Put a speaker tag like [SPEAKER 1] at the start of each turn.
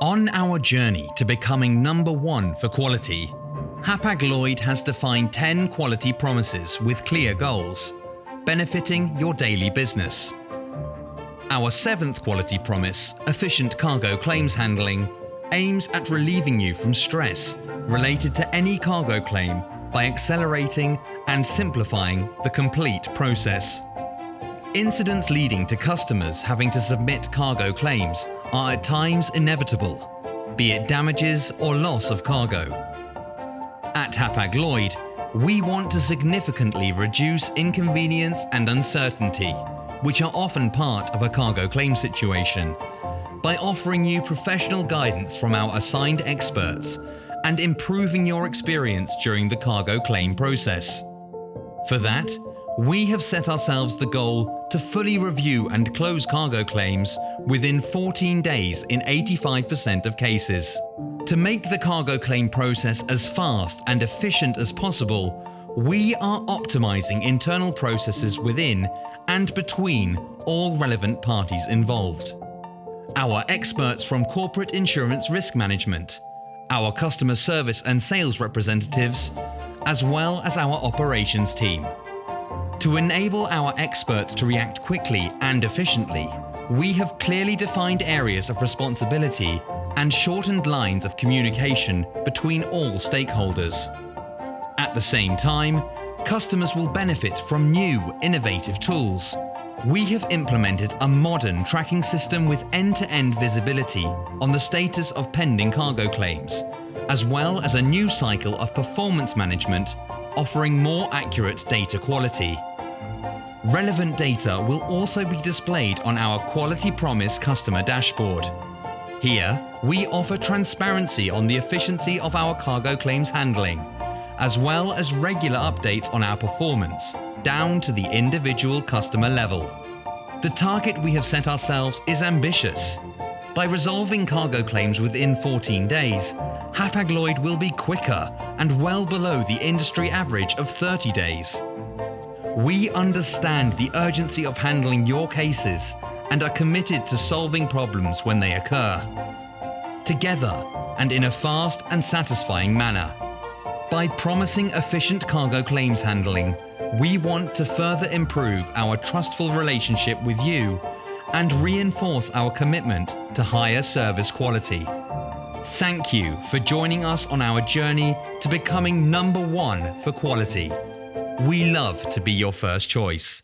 [SPEAKER 1] On our journey to becoming number one for quality, Hapag-Lloyd has defined 10 quality promises with clear goals, benefiting your daily business. Our seventh quality promise, efficient cargo claims handling, aims at relieving you from stress related to any cargo claim by accelerating and simplifying the complete process. Incidents leading to customers having to submit cargo claims are at times inevitable, be it damages or loss of cargo. At Hapag-Lloyd, we want to significantly reduce inconvenience and uncertainty, which are often part of a cargo claim situation, by offering you professional guidance from our assigned experts and improving your experience during the cargo claim process. For that, we have set ourselves the goal to fully review and close cargo claims within 14 days in 85% of cases. To make the cargo claim process as fast and efficient as possible, we are optimizing internal processes within and between all relevant parties involved. Our experts from corporate insurance risk management, our customer service and sales representatives, as well as our operations team. To enable our experts to react quickly and efficiently, we have clearly defined areas of responsibility and shortened lines of communication between all stakeholders. At the same time, customers will benefit from new, innovative tools. We have implemented a modern tracking system with end-to-end visibility on the status of pending cargo claims, as well as a new cycle of performance management offering more accurate data quality. Relevant data will also be displayed on our Quality Promise customer dashboard. Here, we offer transparency on the efficiency of our cargo claims handling, as well as regular updates on our performance, down to the individual customer level. The target we have set ourselves is ambitious. By resolving cargo claims within 14 days, Hapag-Lloyd will be quicker and well below the industry average of 30 days. We understand the urgency of handling your cases and are committed to solving problems when they occur. Together and in a fast and satisfying manner. By promising efficient cargo claims handling, we want to further improve our trustful relationship with you and reinforce our commitment to higher service quality. Thank you for joining us on our journey to becoming number one for quality. We love to be your first choice.